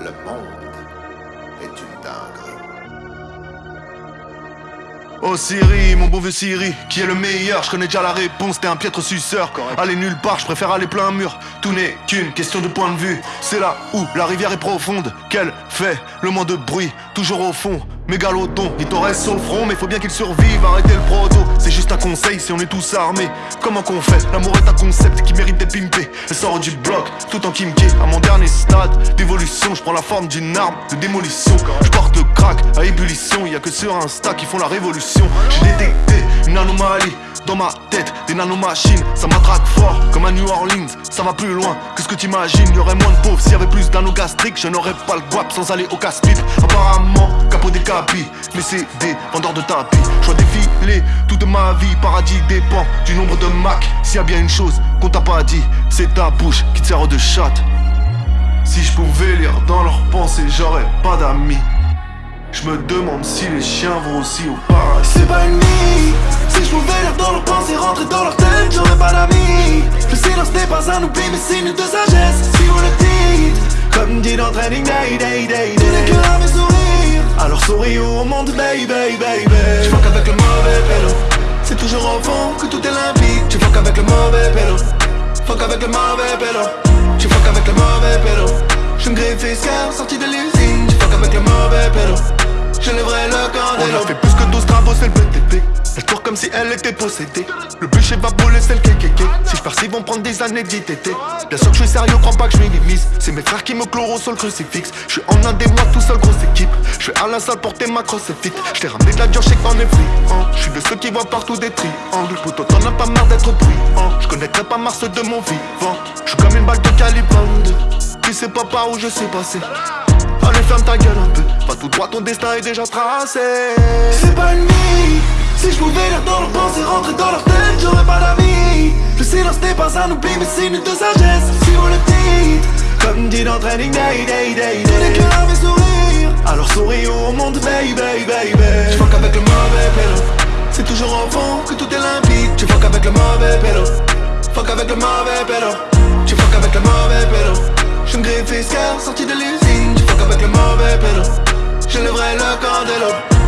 Le monde est une dinguerie. Oh Siri, mon beau vieux Siri, qui est le meilleur Je connais déjà la réponse, t'es un piètre suceur. Aller nulle part, je préfère aller plein mur. Tout n'est qu'une question de point de vue. C'est là où la rivière est profonde Qu'elle fait le moins de bruit, toujours au fond Mégalodon, il t'en reste au front Mais faut bien qu'il survive, arrêtez le proto C'est juste si on est tous armés Comment qu'on fait? L'amour est un concept qui mérite d'être pimpé Elle sort du bloc, tout en kimké À mon dernier stade d'évolution Je prends la forme d'une arme de démolition Je porte le crack à ébullition Y a que sur Insta qui font la révolution J'ai détecté une anomalie dans ma tête, des nanomachines, ça m'attraque fort comme à New Orleans. Ça va plus loin que ce que t'imagines. Y'aurait moins de pauvres s'il y avait plus d'anogastriques. Je n'aurais pas le guap sans aller au casse-pipe. Apparemment, capot des capis, mais c'est des vendeurs de tapis. Je dois défiler toute ma vie. Paradis dépend du nombre de Mac. S'il y a bien une chose qu'on t'a pas dit, c'est ta bouche qui te sert de chatte. Si je pouvais lire dans leurs pensées, j'aurais pas d'amis. Je me demande si les chiens vont aussi au paradis. C'est pas une nuit Si je pouvais lire dans leurs pensées, rentrer dans leur tête, j'aurais pas d'amis. Le silence n'est pas un oubli, mais signe de sagesse. Si vous le dites, comme dit dans Training Day, Day, Day, Day. Que là, mes sourires. Alors souris au monde, baby, baby, baby. Je fuck avec le mauvais pélo. C'est toujours au fond que tout est limpide. Tu fuck avec le mauvais pélo. Fuck avec le mauvais pélo. Tu fuck avec le mauvais pélo. Je me griffe fiscal, sorti de l'usine. Tu fuck avec le mauvais pélo. Je lèverai le On a fait plus que 12 travaux, c'est le BTP. Elle tourne comme si elle était possédée. Le bûcher va brûler, c'est le kékéké. Si je persiste, ils vont prendre des années d'ITT. Bien sûr que je suis sérieux, crois pas que je minimise. C'est mes frères qui me chloro sur le crucifix. Je suis en un des mois tout seul, équipe. À la salle porter ma crosse vite. Je t'ai ramené de la dure, je sais qu'en est friand. Je suis de ceux qui voient partout des triangles. Plutôt t'en as pas marre d'être bruyant. Je connaîtrais pas Mars de mon vivant. Je suis comme une balle de calibre 22. Tu sais pas par où je suis passé. Allez, ferme ta gueule un peu. Va tout droit, ton destin est déjà tracé. C'est pas une nuit Si je pouvais lire dans leurs pensées, rentrer dans leur tête, j'aurais pas d'amis Le silence n'est pas un oubli, mais signe de sagesse Si vous le dites, comme dit dans Training Day, Day, Day, Day mes sourires Alors souris au monde, baby, baby, Je fuck avec le mauvais pélo C'est toujours au fond que tout est limpide. Tu fuck avec le mauvais pélo Fuck avec le mauvais pélo Tu fuck avec le mauvais pélo Je me griffe sorti de l'usine. Tu fuck avec le mauvais pélo lèverai le candelo